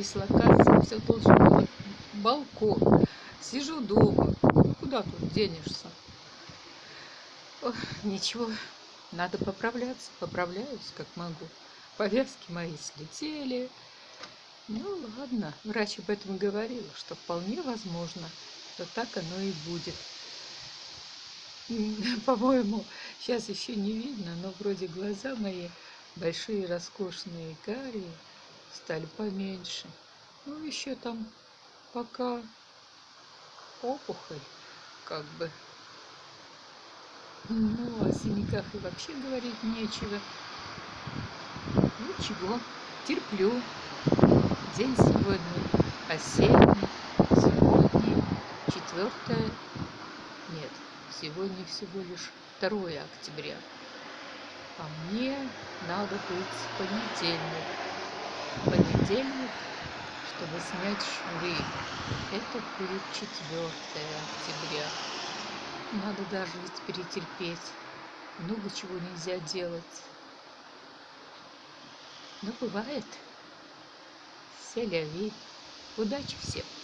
дислокация, все должен был балкон. Сижу дома, куда тут денешься? Ох, ничего, надо поправляться, поправляюсь как могу. Повязки мои слетели. Ну ладно, врач об этом говорил, что вполне возможно, что так оно и будет. По-моему, сейчас еще не видно, но вроде глаза мои большие, роскошные, карие, стали поменьше. Ну, еще там пока опухоль, как бы. Ну, о синяках и вообще говорить нечего. Ничего, терплю. День сегодня осенний, сегодня четвертое, нет, Сегодня всего лишь 2 октября. А мне надо быть в понедельник. Понедельник, чтобы снять швы. Это будет 4 октября. Надо даже перетерпеть. Много чего нельзя делать. Но бывает. Селяви. Удачи всем!